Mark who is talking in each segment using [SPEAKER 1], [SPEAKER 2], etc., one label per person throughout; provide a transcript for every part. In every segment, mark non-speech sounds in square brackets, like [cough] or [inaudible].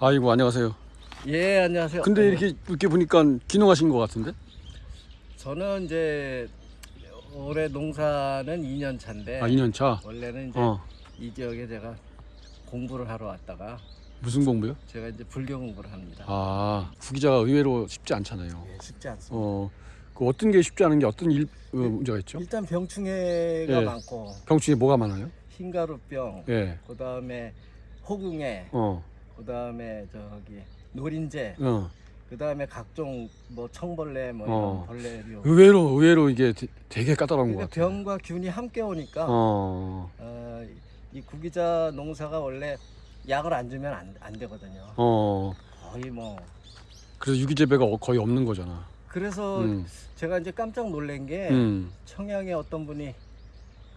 [SPEAKER 1] 아이고 안녕하세요.
[SPEAKER 2] 예 안녕하세요.
[SPEAKER 1] 근데
[SPEAKER 2] 어,
[SPEAKER 1] 이렇게 이렇게 보니까 귀농하신 것 같은데?
[SPEAKER 2] 저는 이제 올해 농사는 2년 차인데
[SPEAKER 1] 아 2년 차.
[SPEAKER 2] 원래는 이제
[SPEAKER 1] 어
[SPEAKER 2] 이 지역에 제가 공부를 하러 왔다가
[SPEAKER 1] 무슨 공부요?
[SPEAKER 2] 제가 이제 불교 공부를 합니다.
[SPEAKER 1] 아 구기자가 의외로 쉽지 않잖아요.
[SPEAKER 2] 예, 쉽지 않습니다.
[SPEAKER 1] 어, 그 어떤 게 쉽지 않은 게 어떤 일 어, 문제가 있죠?
[SPEAKER 2] 일단 병충해가
[SPEAKER 1] 예.
[SPEAKER 2] 많고
[SPEAKER 1] 병충해 뭐가 많아요?
[SPEAKER 2] 흰가루병,
[SPEAKER 1] 예.
[SPEAKER 2] 그 다음에 호궁해,
[SPEAKER 1] 어.
[SPEAKER 2] 그 다음에 저기 노린재,
[SPEAKER 1] 어.
[SPEAKER 2] 그 다음에 각종 뭐 청벌레 뭐
[SPEAKER 1] 어.
[SPEAKER 2] 이런 벌레류.
[SPEAKER 1] 의외로 의외로 이게 되- 되게 까다로운 것
[SPEAKER 2] 그러니까
[SPEAKER 1] 같아요.
[SPEAKER 2] 병과 균이 함께 오니까
[SPEAKER 1] 어.
[SPEAKER 2] 어, 이 구기자 농사가 원래 약을 안 주면 안, 안 되거든요.
[SPEAKER 1] 어.
[SPEAKER 2] 거의 뭐
[SPEAKER 1] 그래서 유기재배가 어- 거의 없는 거잖아.
[SPEAKER 2] 그래서
[SPEAKER 1] 음.
[SPEAKER 2] 제가 이제 깜짝 놀란 게
[SPEAKER 1] 음.
[SPEAKER 2] 청양에 어떤 분이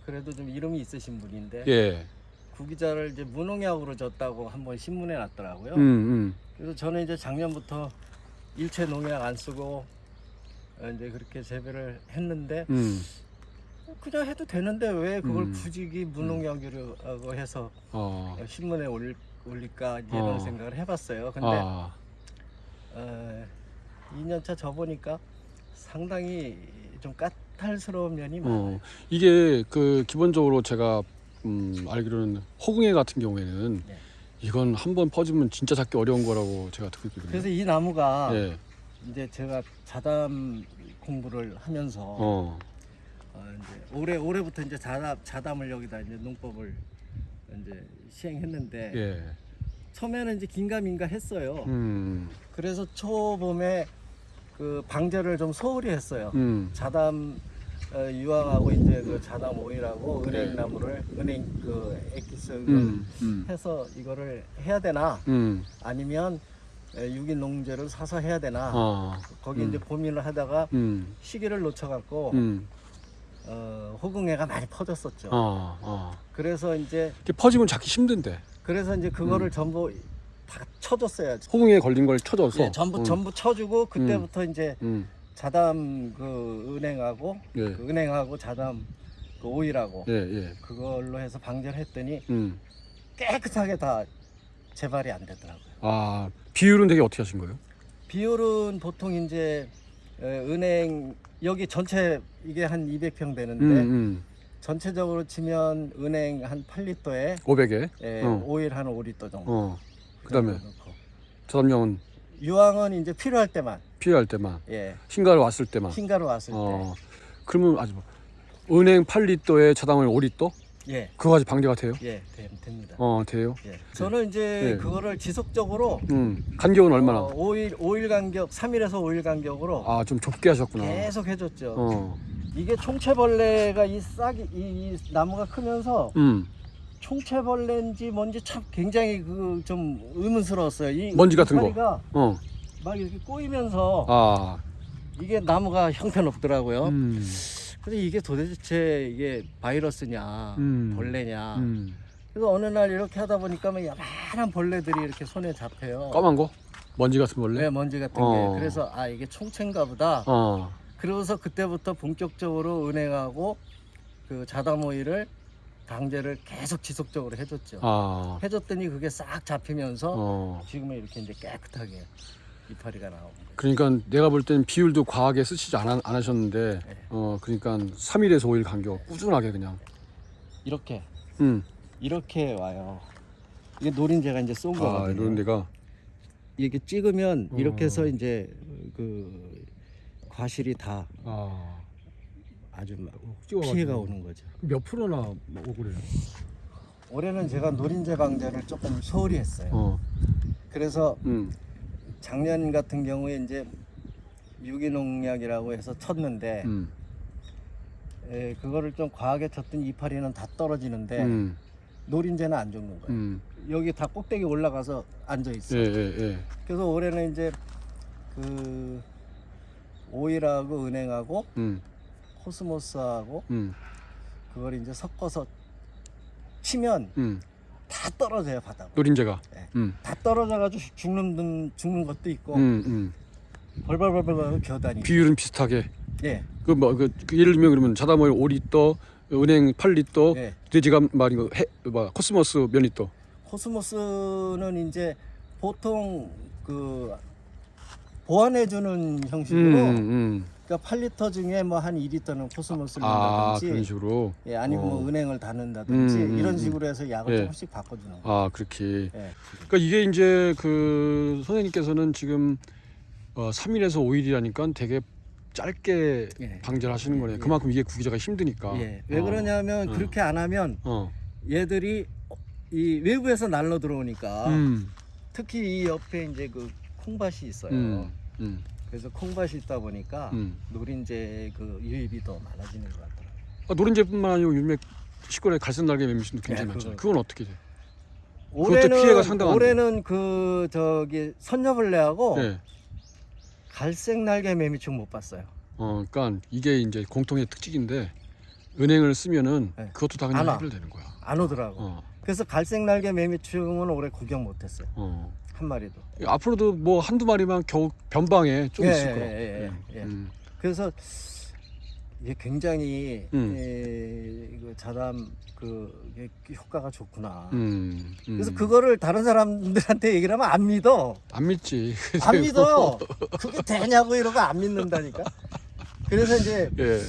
[SPEAKER 2] 그래도 좀 이름이 있으신 분인데
[SPEAKER 1] 예.
[SPEAKER 2] 구기자를 이제 무농약으로 줬다고 한번 신문에 났더라고요.
[SPEAKER 1] 음. 음.
[SPEAKER 2] 그래서 저는 이제 작년부터 일체 농약 안 쓰고 어, 이제 그렇게 재배를 했는데
[SPEAKER 1] 음.
[SPEAKER 2] 그냥 해도 되는데 왜 그걸
[SPEAKER 1] 음.
[SPEAKER 2] 굳이 무농약으로 해서
[SPEAKER 1] 어.
[SPEAKER 2] 신문에 올, 올릴까 이제
[SPEAKER 1] 어.
[SPEAKER 2] 이런 생각을 해봤어요. 근데
[SPEAKER 1] 아.
[SPEAKER 2] 어, 2년차 접으니까 상당히 좀 까탈스러운 면이 많아요.
[SPEAKER 1] 어. 이게 그 기본적으로 제가 음, 알기로는 호궁해 같은 경우에는
[SPEAKER 2] 네.
[SPEAKER 1] 이건 한 번 퍼지면 진짜 잡기 어려운 거라고 제가 듣고 있거든요.
[SPEAKER 2] 그래서 이 나무가
[SPEAKER 1] 예.
[SPEAKER 2] 이제 제가 자담 공부를 하면서 어.
[SPEAKER 1] 어.
[SPEAKER 2] 이제 올해 올해부터 이제 자담 자담을 여기다 이제 농법을 이제 시행했는데
[SPEAKER 1] 예.
[SPEAKER 2] 처음에는 이제 긴가민가 했어요.
[SPEAKER 1] 음.
[SPEAKER 2] 그래서 초봄에 그 방제를 좀 소홀히 했어요.
[SPEAKER 1] 음.
[SPEAKER 2] 자담 어, 유황하고 이제 그 자담 오일하고
[SPEAKER 1] 네.
[SPEAKER 2] 은행나무를 은행 그 액기스
[SPEAKER 1] 음. 음.
[SPEAKER 2] 해서 이거를 해야 되나
[SPEAKER 1] 음.
[SPEAKER 2] 아니면 에, 유기 농제를 사서 해야 되나
[SPEAKER 1] 어.
[SPEAKER 2] 거기
[SPEAKER 1] 음.
[SPEAKER 2] 이제 고민을 하다가
[SPEAKER 1] 음.
[SPEAKER 2] 시기를 놓쳐갖고
[SPEAKER 1] 음.
[SPEAKER 2] 어, 호궁해가 많이 퍼졌었죠.
[SPEAKER 1] 어. 어.
[SPEAKER 2] 그래서 이제
[SPEAKER 1] 퍼지면 잡기 힘든데.
[SPEAKER 2] 그래서 이제 그거를
[SPEAKER 1] 음.
[SPEAKER 2] 전부 다 쳐줬어요.
[SPEAKER 1] 호응에 걸린 걸 쳐줘서.
[SPEAKER 2] 예, 전부
[SPEAKER 1] 음.
[SPEAKER 2] 전부 쳐주고 그때부터 이제
[SPEAKER 1] 음.
[SPEAKER 2] 자담 그 은행하고
[SPEAKER 1] 예.
[SPEAKER 2] 그 은행하고 자담 그 오일하고
[SPEAKER 1] 예. 예.
[SPEAKER 2] 그걸로 해서 방제를 했더니
[SPEAKER 1] 음.
[SPEAKER 2] 깨끗하게 다 재발이 안 되더라고요.
[SPEAKER 1] 아 비율은 되게 어떻게 하신 거예요?
[SPEAKER 2] 비율은 보통 이제 에, 은행 여기 전체 이게 한 200평 되는데
[SPEAKER 1] 음. 음.
[SPEAKER 2] 전체적으로 치면 은행 한 8리터에
[SPEAKER 1] 500에.
[SPEAKER 2] 에,
[SPEAKER 1] 어.
[SPEAKER 2] 오일 한 5리터 정도.
[SPEAKER 1] 어.
[SPEAKER 2] 그
[SPEAKER 1] 그다음에. 저담령은
[SPEAKER 2] 유황은 이제 필요할 때만
[SPEAKER 1] 필요할 때만,
[SPEAKER 2] 예
[SPEAKER 1] 흰가루 왔을 때만.
[SPEAKER 2] 흰가루 왔을
[SPEAKER 1] 어. 그러면 아주 뭐 은행 8리터에 자담을 5리터?
[SPEAKER 2] 때 예.
[SPEAKER 1] 그거까지 방제가 돼요?
[SPEAKER 2] 예, 되- 됩니다.
[SPEAKER 1] 어, 돼요.
[SPEAKER 2] 예. 저는 이제
[SPEAKER 1] 네.
[SPEAKER 2] 그거를 지속적으로
[SPEAKER 1] 음. 간격은 얼마나?
[SPEAKER 2] 어, 5일 5일 간격, 3일에서 5일 간격으로
[SPEAKER 1] 아, 좀 좁게 하셨구나.
[SPEAKER 2] 계속 해 줬죠.
[SPEAKER 1] 어.
[SPEAKER 2] 이게 총체벌레가 이 싹이 이, 이 나무가 크면서
[SPEAKER 1] 음.
[SPEAKER 2] 총체벌레인지 뭔지 참 굉장히 그 좀 의문스러웠어요. 이
[SPEAKER 1] 먼지 같은 거. 어.
[SPEAKER 2] 막 이렇게 꼬이면서
[SPEAKER 1] 아.
[SPEAKER 2] 이게 나무가 형편없더라고요.
[SPEAKER 1] 음.
[SPEAKER 2] 그래서 이게 도대체 이게 바이러스냐
[SPEAKER 1] 음.
[SPEAKER 2] 벌레냐.
[SPEAKER 1] 음.
[SPEAKER 2] 그래서 어느 날 이렇게 하다 보니까 막 야만한 벌레들이 이렇게 손에 잡혀요.
[SPEAKER 1] 까만 거? 먼지 같은 벌레?
[SPEAKER 2] 네, 먼지 같은
[SPEAKER 1] 어.
[SPEAKER 2] 게. 그래서 아 이게 총체인가 보다.
[SPEAKER 1] 어.
[SPEAKER 2] 그러고서 그때부터 본격적으로 은행하고 그 오일을 방제를 계속 지속적으로 해줬죠.
[SPEAKER 1] 아.
[SPEAKER 2] 해줬더니 그게 싹 잡히면서
[SPEAKER 1] 어.
[SPEAKER 2] 지금은 이렇게 이제 깨끗하게 이파리가 거예요.
[SPEAKER 1] 그러니까 내가 볼땐 비율도 과하게 쓰시지 않, 안 하셨는데
[SPEAKER 2] 네.
[SPEAKER 1] 어 그러니까 3일에서 5일 간격 꾸준하게 그냥
[SPEAKER 2] 이렇게
[SPEAKER 1] 음.
[SPEAKER 2] 이렇게 와요. 이게 노린재가 이제 쏜
[SPEAKER 1] 아
[SPEAKER 2] 거거든요.
[SPEAKER 1] 데가
[SPEAKER 2] 이렇게 찍으면 이렇게 해서
[SPEAKER 1] 어.
[SPEAKER 2] 이제 그 과실이 다
[SPEAKER 1] 아
[SPEAKER 2] 아주 막
[SPEAKER 1] 찍어가지고.
[SPEAKER 2] 피해가 오는 거죠.
[SPEAKER 1] 몇 프로나 오고 그래요?
[SPEAKER 2] 올해는 제가 노린재 방제를 조금 소홀히 했어요.
[SPEAKER 1] 어.
[SPEAKER 2] 그래서
[SPEAKER 1] 음.
[SPEAKER 2] 작년 같은 경우에 이제 유기농약이라고 해서 쳤는데
[SPEAKER 1] 음.
[SPEAKER 2] 에, 그거를 좀 과하게 쳤더니 이파리는 다 떨어지는데
[SPEAKER 1] 음.
[SPEAKER 2] 노린재는 안 죽는 거예요.
[SPEAKER 1] 음.
[SPEAKER 2] 여기 다 꼭대기 올라가서 앉아
[SPEAKER 1] 예,
[SPEAKER 2] 있어요.
[SPEAKER 1] 예, 예.
[SPEAKER 2] 그래서 올해는 이제 그 오일하고 은행하고
[SPEAKER 1] 음.
[SPEAKER 2] 코스모스하고
[SPEAKER 1] 음.
[SPEAKER 2] 그걸 이제 섞어서 치면
[SPEAKER 1] 음.
[SPEAKER 2] 다 떨어져요 바닥으로.
[SPEAKER 1] 노린재가.
[SPEAKER 2] 네.
[SPEAKER 1] 음.
[SPEAKER 2] 다 떨어져가지고 죽는 분- 죽는 것도 있고
[SPEAKER 1] 음. 음.
[SPEAKER 2] 벌벌벌벌 겨다니.
[SPEAKER 1] 비율은 비슷하게.
[SPEAKER 2] 예,
[SPEAKER 1] 그 뭐 그 예를 들면 그러면 자담오일 5리터, 은행 8리터,
[SPEAKER 2] 예.
[SPEAKER 1] 돼지감 말인 거 해, 뭐 코스모스 몇 리터?
[SPEAKER 2] 코스모스는 이제 보통 그 보완해주는 형식으로
[SPEAKER 1] 음, 음.
[SPEAKER 2] 그러니까 8리터 중에 뭐 한 2리터는 코스모스를
[SPEAKER 1] 아
[SPEAKER 2] 넣는다든지
[SPEAKER 1] 그런 식으로.
[SPEAKER 2] 예, 아니면 뭐
[SPEAKER 1] 어.
[SPEAKER 2] 은행을 다는다든지
[SPEAKER 1] 음, 음,
[SPEAKER 2] 이런
[SPEAKER 1] 음.
[SPEAKER 2] 식으로 해서 약을
[SPEAKER 1] 예.
[SPEAKER 2] 조금씩 바꿔주는 거예요.
[SPEAKER 1] 아 그렇게.
[SPEAKER 2] 예.
[SPEAKER 1] 그러니까 이게 이제 그 선생님께서는 지금 어, 3일에서 5일이라니까 되게 짧게
[SPEAKER 2] 예.
[SPEAKER 1] 방제를 하시는 거네.
[SPEAKER 2] 예.
[SPEAKER 1] 그만큼 이게 구기자가 힘드니까.
[SPEAKER 2] 예. 왜
[SPEAKER 1] 어.
[SPEAKER 2] 그러냐면
[SPEAKER 1] 어.
[SPEAKER 2] 그렇게 안 하면
[SPEAKER 1] 어.
[SPEAKER 2] 얘들이 이 외부에서 날로 들어오니까
[SPEAKER 1] 음.
[SPEAKER 2] 특히 이 옆에 이제 그 콩밭이 있어요.
[SPEAKER 1] 음. 음.
[SPEAKER 2] 그래서 콩밭이 있다 보니까
[SPEAKER 1] 음.
[SPEAKER 2] 노린재 그 유입이 더 많아지는 것 같더라고요.
[SPEAKER 1] 아, 노린재뿐만 아니고 요즘에 시골에 갈색 날개 매미신도 굉장히
[SPEAKER 2] 네,
[SPEAKER 1] 많잖아요. 그건 어떻게 돼?
[SPEAKER 2] 올해는
[SPEAKER 1] 피해가 상당한데.
[SPEAKER 2] 올해는 그 저기 선녀벌레하고
[SPEAKER 1] 네.
[SPEAKER 2] 갈색 날개 매미충 못 봤어요.
[SPEAKER 1] 어, 그러니까 이게 이제 공통의 특징인데 은행을 쓰면은
[SPEAKER 2] 네.
[SPEAKER 1] 그것도 다 그냥. 해결되는 거야.
[SPEAKER 2] 안 오더라고.
[SPEAKER 1] 어.
[SPEAKER 2] 그래서 갈색 날개 매미충은 올해 구경 못했어요.
[SPEAKER 1] 어.
[SPEAKER 2] 한 마리도.
[SPEAKER 1] 앞으로도 뭐 한두 마리만 겨우 변방에 좀
[SPEAKER 2] 예,
[SPEAKER 1] 있을
[SPEAKER 2] 예,
[SPEAKER 1] 거야.
[SPEAKER 2] 예, 예, 예.
[SPEAKER 1] 음.
[SPEAKER 2] 그래서 이게 굉장히
[SPEAKER 1] 음.
[SPEAKER 2] 에, 이거 자담 그 효과가 좋구나.
[SPEAKER 1] 음. 음.
[SPEAKER 2] 그래서 그거를 다른 사람들한테 얘기를 하면 안 믿어.
[SPEAKER 1] 안 믿지. [laughs]
[SPEAKER 2] 안 믿어. 그게 되냐고 이러고 안 믿는다니까. 그래서 이제
[SPEAKER 1] 예.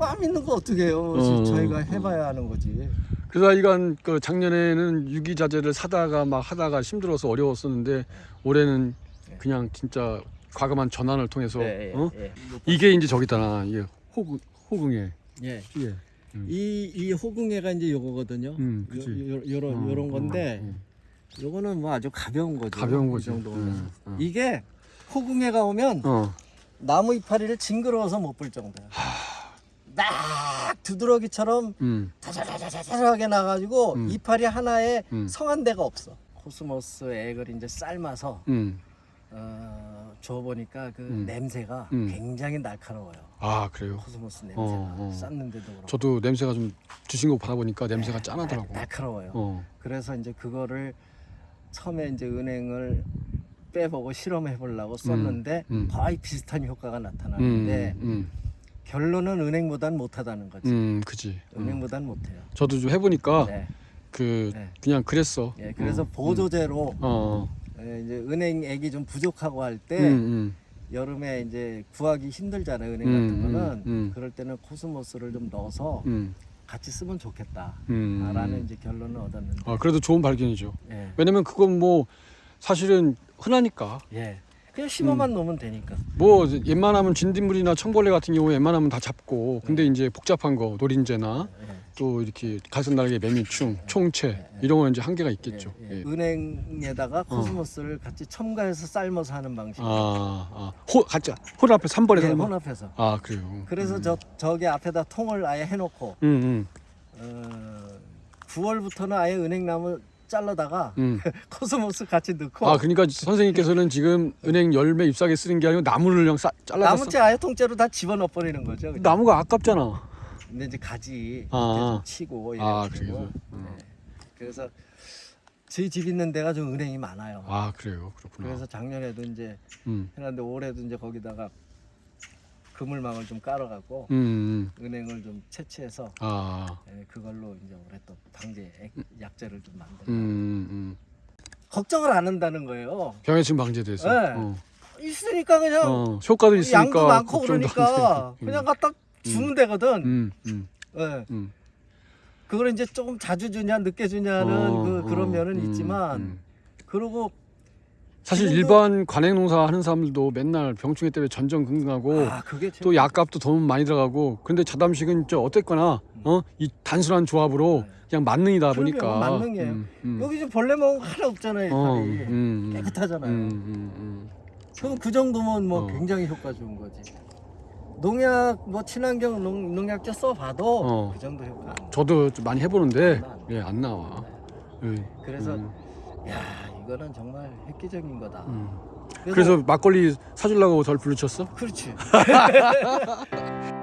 [SPEAKER 2] 안 믿는 거 어떻게 해요?
[SPEAKER 1] 어,
[SPEAKER 2] 저희가
[SPEAKER 1] 어.
[SPEAKER 2] 해봐야 하는 거지.
[SPEAKER 1] 그래서 이건 그 작년에는 유기자재를 사다가 막 하다가 힘들어서 어려웠었는데 올해는
[SPEAKER 2] 네.
[SPEAKER 1] 그냥 진짜 과감한 전환을 통해서
[SPEAKER 2] 예, 예,
[SPEAKER 1] 어?
[SPEAKER 2] 예.
[SPEAKER 1] 이게 이제 저기다 이게 혹, 혹응애
[SPEAKER 2] 예.
[SPEAKER 1] 예. 음.
[SPEAKER 2] 이, 이 혹응애가 이제 요거거든요.
[SPEAKER 1] 음,
[SPEAKER 2] 요,
[SPEAKER 1] 그치.
[SPEAKER 2] 요, 요런,
[SPEAKER 1] 어,
[SPEAKER 2] 요런 건데,
[SPEAKER 1] 어, 어.
[SPEAKER 2] 요거는 뭐 아주 가벼운 거죠.
[SPEAKER 1] 가벼운
[SPEAKER 2] 이
[SPEAKER 1] 거죠. 음, 어.
[SPEAKER 2] 이게 혹응애가 오면
[SPEAKER 1] 어.
[SPEAKER 2] 나무 이파리를 징그러워서 못 볼 정도야. 막 두드러기처럼
[SPEAKER 1] 음.
[SPEAKER 2] 다자자자자하게 나가지고
[SPEAKER 1] 음.
[SPEAKER 2] 이파리 하나에
[SPEAKER 1] 음.
[SPEAKER 2] 성한 데가 없어. 코스모스 액을 이제 삶아서
[SPEAKER 1] 음.
[SPEAKER 2] 어, 줘보니까 그
[SPEAKER 1] 음.
[SPEAKER 2] 냄새가
[SPEAKER 1] 음.
[SPEAKER 2] 굉장히 날카로워요.
[SPEAKER 1] 아 그래요.
[SPEAKER 2] 코스모스 냄새가
[SPEAKER 1] 어, 어.
[SPEAKER 2] 쌌는데도 그렇고
[SPEAKER 1] 저도 냄새가 좀 주신 거 받아보니까 냄새가
[SPEAKER 2] 날-
[SPEAKER 1] 짠하더라고.
[SPEAKER 2] 날카로워요.
[SPEAKER 1] 어.
[SPEAKER 2] 그래서 이제 그거를 처음에 이제 은행을 빼보고 실험해 보려고 썼는데
[SPEAKER 1] 음.
[SPEAKER 2] 거의 비슷한 효과가
[SPEAKER 1] 음.
[SPEAKER 2] 나타나는데
[SPEAKER 1] 음.
[SPEAKER 2] 결론은 은행보단 못하다는 거지.
[SPEAKER 1] 음. 그지. 음.
[SPEAKER 2] 은행보단 못해요.
[SPEAKER 1] 저도 좀 해보니까
[SPEAKER 2] 네.
[SPEAKER 1] 그
[SPEAKER 2] 네.
[SPEAKER 1] 그냥 그랬어.
[SPEAKER 2] 예, 그래서
[SPEAKER 1] 어.
[SPEAKER 2] 보조제로
[SPEAKER 1] 어.
[SPEAKER 2] 예, 이제 은행액이 좀 부족하고 할때
[SPEAKER 1] 음. 음.
[SPEAKER 2] 여름에 이제 구하기 힘들잖아요 은행
[SPEAKER 1] 음,
[SPEAKER 2] 같은 거는
[SPEAKER 1] 음, 음.
[SPEAKER 2] 그럴 때는 코스모스를 좀 넣어서
[SPEAKER 1] 음.
[SPEAKER 2] 같이 쓰면 좋겠다
[SPEAKER 1] 음.
[SPEAKER 2] 라는 이제 결론을 얻었는데
[SPEAKER 1] 아 그래도 좋은 발견이죠.
[SPEAKER 2] 예.
[SPEAKER 1] 왜냐면 그건 뭐 사실은 흔하니까
[SPEAKER 2] 예. 그냥
[SPEAKER 1] 음.
[SPEAKER 2] 심어만 놓으면 되니까
[SPEAKER 1] 뭐 웬만하면 진딧물이나 청벌레 같은 경우에 웬만하면 다 잡고 근데
[SPEAKER 2] 네.
[SPEAKER 1] 이제 복잡한 거 노린재나
[SPEAKER 2] 예.
[SPEAKER 1] 또 이렇게 갈색날개 매미충 총채 이런 건 이제 한계가 있겠죠.
[SPEAKER 2] 예, 예.
[SPEAKER 1] 예.
[SPEAKER 2] 은행에다가 코스모스를 같이 첨가해서 삶아서 하는 방식
[SPEAKER 1] 아, 아, 호, 가짜, 홀 앞에 3번에
[SPEAKER 2] 예,
[SPEAKER 1] 삶아?
[SPEAKER 2] 혼합해서
[SPEAKER 1] 아, 그래요.
[SPEAKER 2] 그래서
[SPEAKER 1] 음.
[SPEAKER 2] 저 저기 앞에다 통을 아예 해놓고
[SPEAKER 1] 음,
[SPEAKER 2] 어, 9월부터는 아예 은행나무 잘라다가
[SPEAKER 1] 음, 음. [laughs]
[SPEAKER 2] 코스모스 같이 넣고
[SPEAKER 1] 아, 그러니까 선생님께서는 지금 은행 열매 잎사귀 쓰는 게 아니고 나무를 그냥 싸, 잘라서
[SPEAKER 2] 나무째 아예 통째로 다 집어넣어 버리는 거죠. 그냥.
[SPEAKER 1] 나무가 아깝잖아.
[SPEAKER 2] 근데 이제 가지
[SPEAKER 1] 아.
[SPEAKER 2] 좀 치고
[SPEAKER 1] 아, 그래요?
[SPEAKER 2] 하고.
[SPEAKER 1] 음.
[SPEAKER 2] 네. 그래서 저희 집 있는 데가 좀 은행이 많아요.
[SPEAKER 1] 아, 그래요. 그렇구나.
[SPEAKER 2] 그래서 작년에도 이제
[SPEAKER 1] 음,
[SPEAKER 2] 해놨는데 올해도 이제 거기다가 그물망을 좀 깔아갖고
[SPEAKER 1] 음, 음.
[SPEAKER 2] 은행을 좀 채취해서
[SPEAKER 1] 아,
[SPEAKER 2] 예, 그걸로 이제 올해 또 방제 액- 약재를 좀 만들어.
[SPEAKER 1] 음, 음.
[SPEAKER 2] 걱정을 안 한다는 거예요.
[SPEAKER 1] 병해충 방제돼서.
[SPEAKER 2] 네.
[SPEAKER 1] 어.
[SPEAKER 2] 있으니까 그냥
[SPEAKER 1] 어, 효과도 있으니까.
[SPEAKER 2] 양도 많고
[SPEAKER 1] 걱정도 안
[SPEAKER 2] 그러니까
[SPEAKER 1] 돼.
[SPEAKER 2] 그냥 갖다 주면 되거든.
[SPEAKER 1] 음, 음,
[SPEAKER 2] 예.
[SPEAKER 1] 음.
[SPEAKER 2] 그걸 이제 조금 자주 주냐 늦게 주냐는
[SPEAKER 1] 어,
[SPEAKER 2] 그 그런
[SPEAKER 1] 어,
[SPEAKER 2] 면은
[SPEAKER 1] 음,
[SPEAKER 2] 있지만
[SPEAKER 1] 음.
[SPEAKER 2] 그리고
[SPEAKER 1] 사실 일반 관행 농사 하는 사람들도 맨날 병충해 때문에 전전긍긍하고
[SPEAKER 2] 아
[SPEAKER 1] 또 약값도 돈 많이 들어가고 근데 자담식은 저 어땠거나 어 이 단순한 조합으로
[SPEAKER 2] 네.
[SPEAKER 1] 그냥 만능이다 보니까
[SPEAKER 2] 만능이에요.
[SPEAKER 1] 음, 음.
[SPEAKER 2] 여기 지금 벌레 먹은 거 하나 없잖아요.
[SPEAKER 1] 어,
[SPEAKER 2] 이
[SPEAKER 1] 음, 음,
[SPEAKER 2] 깨끗하잖아요.
[SPEAKER 1] 음, 음, 음.
[SPEAKER 2] 그럼 그 정도면 뭐
[SPEAKER 1] 어.
[SPEAKER 2] 굉장히 효과 좋은 거지. 농약 뭐 친환경 농, 농약제 써봐도
[SPEAKER 1] 어.
[SPEAKER 2] 그 정도 효과.
[SPEAKER 1] 저도 좀 많이 해보는데
[SPEAKER 2] 안 나.
[SPEAKER 1] 예안 나와. 예.
[SPEAKER 2] 그래서
[SPEAKER 1] 음,
[SPEAKER 2] 야 이거는 정말 획기적인 거다.
[SPEAKER 1] 음.
[SPEAKER 2] 그래서,
[SPEAKER 1] 그래서 막걸리 사주려고 절 부르쳤어?
[SPEAKER 2] 그렇지. [laughs]